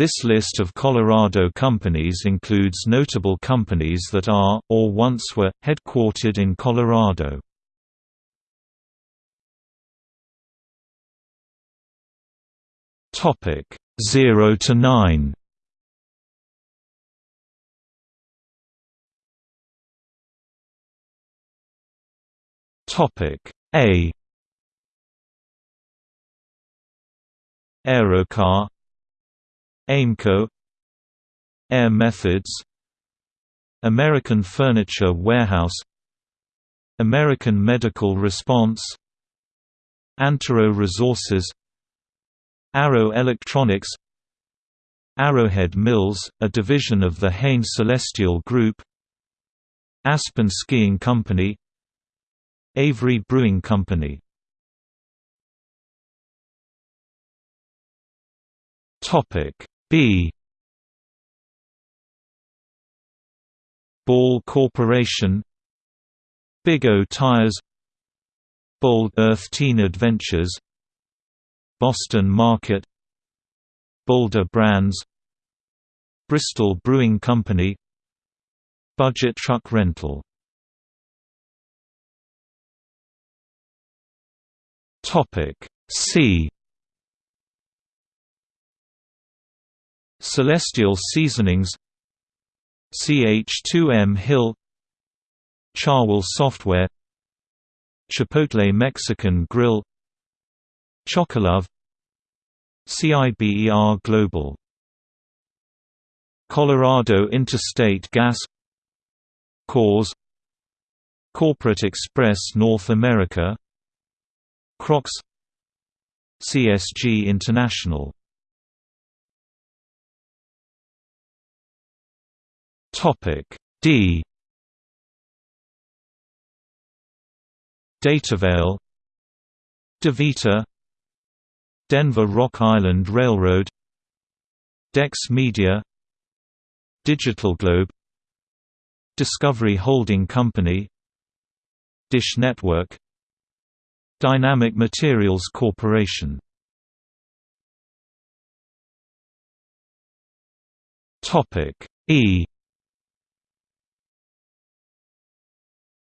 This list of Colorado companies includes notable companies that are, or once were, headquartered in Colorado. Topic 0 to 9. Topic A. Aerocar Aimco Air Methods American Furniture Warehouse American Medical Response Antero Resources Arrow Electronics Arrowhead Mills, a division of the Hain Celestial Group Aspen Skiing Company Avery Brewing Company B. Ball Corporation. Big O Tires. Bold Earth Teen Adventures. Boston Market. Boulder Brands. Bristol Brewing Company. Budget Truck Rental. Topic C Celestial Seasonings CH2M Hill Cherwell Software Chipotle Mexican Grill Chocolove CIBER Global Colorado Interstate Gas Coors Corporate Express North America Crocs CSG International Topic D. Datavail DaVita Denver Rock Island Railroad Dex Media Digital Globe Discovery Holding Company Dish Network Dynamic Materials Corporation. Topic E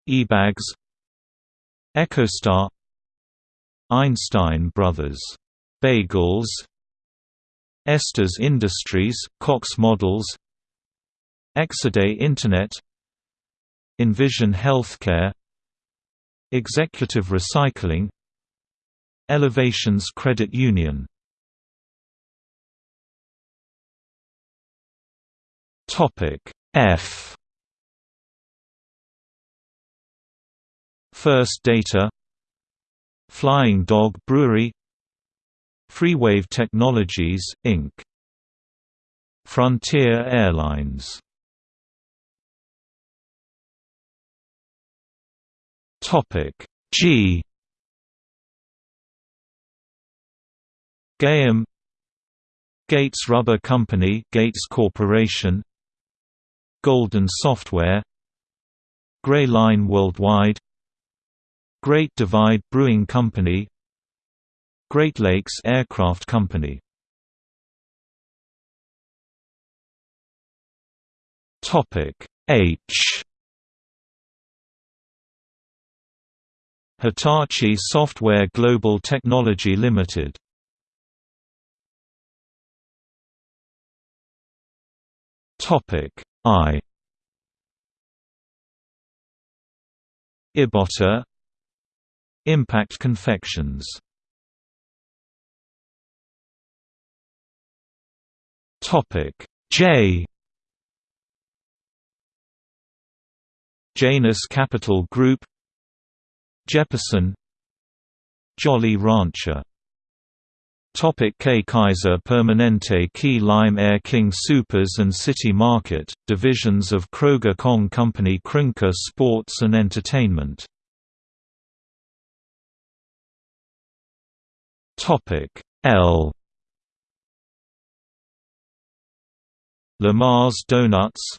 eBags. EchoStar. Einstein Brothers. Bagels Estes Industries, Cox Models. Exaday Internet. Envision Healthcare. Executive Recycling. Elevations Credit Union. F First Data Flying Dog Brewery Freewave Technologies, Inc. Frontier Airlines G Gaiam Gates Rubber Company Gates Corporation Golden Software Gray Line Worldwide Great Divide Brewing Company Great Lakes Aircraft Company. Topic H. Hitachi Software Global Technology Limited. Topic I. Ibotta Impact Confections. Topic. J. Janus Capital Group. Jeppesen Jolly Rancher. Topic. K. Kaiser Permanente Key Lime Air King Soopers and City Market, divisions of Kroger Kong Company Kroenke Sports and Entertainment Topic L. Lamar's Donuts.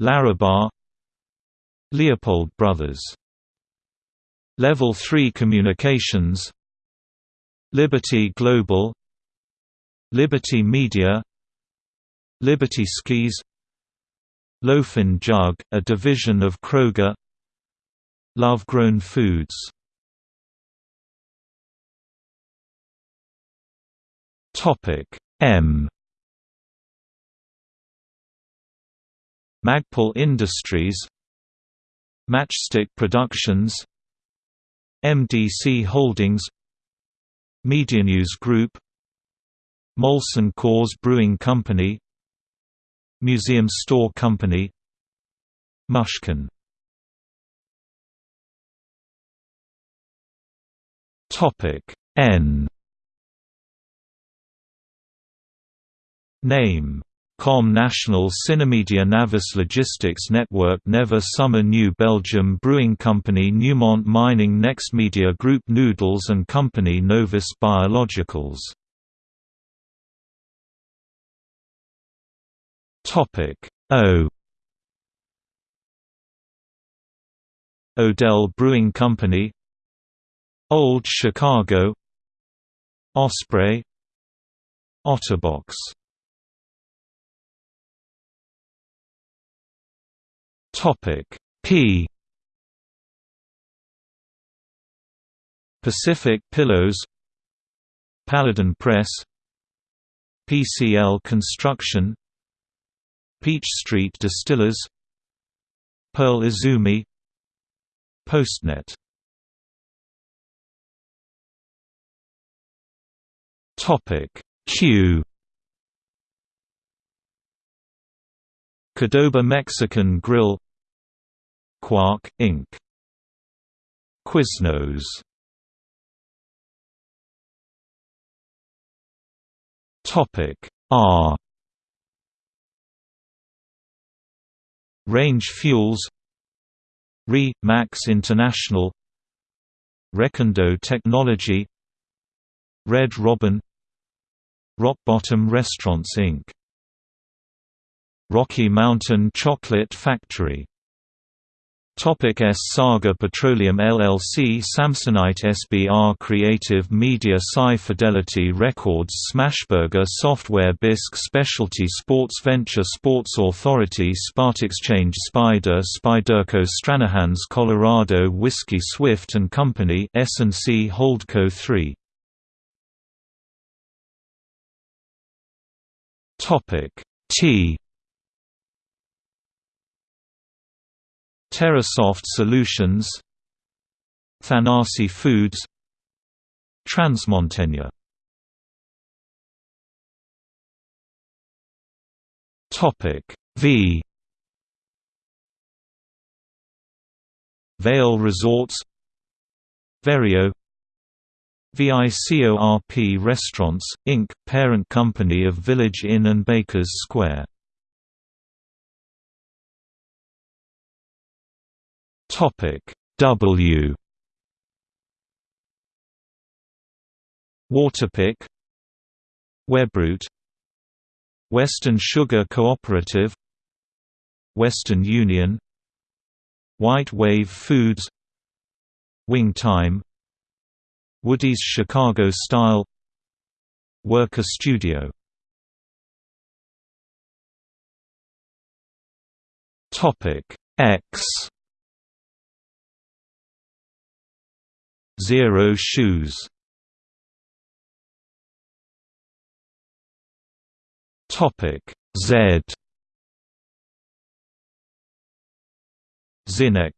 Larabar Leopold Brothers. Level 3 Communications. Liberty Global. Liberty Media. Liberty Skis. Loaf 'N Jug, a division of Kroger. Love Grown Foods M. Magpul Industries. Matchstick Productions. MDC Holdings. Medianews Group. Molson Coors Brewing Company. Museum Store Company. Mushkin. N Name. Com National Cinemedia Navis Logistics Network Never Summer New Belgium Brewing Company Newmont Mining Next Media Group Noodles and Company Novus Biologicals. O. Odell Brewing Company. Old Chicago. Osprey. Otterbox Topic P. Pacific Pillows Paladin Press PCL Construction Peach Street Distillers Pearl Izumi Postnet. Topic Q. Qdoba Mexican Grill Quark, Inc. Quiznos. Topic R. Range Fuels. RE Max International. Recondo Technology. Red Robin. Rock Bottom Restaurants Inc. Rocky Mountain Chocolate Factory Topic S Saga Petroleum LLC Samsonite SBR Creative Media SCI Fidelity Records Smashburger Software Bisque Specialty Sports Venture Sports Authority Exchange Spyder Spyderco Stranahan's Colorado Whiskey Swift & Company S&C Holdco 3 T TerraSoft Solutions Thanasi Foods Transmontaigne. Topic V. Vail Resorts Verio VICORP Restaurants, Inc., parent company of Village Inn and Bakers Square Topic W. Waterpik Webroot. Western Sugar Cooperative. Western Union. White Wave Foods. Wing Time. Woody's Chicago Style. Worker Studio. Topic X Xero shoes. Topic Z. Zynex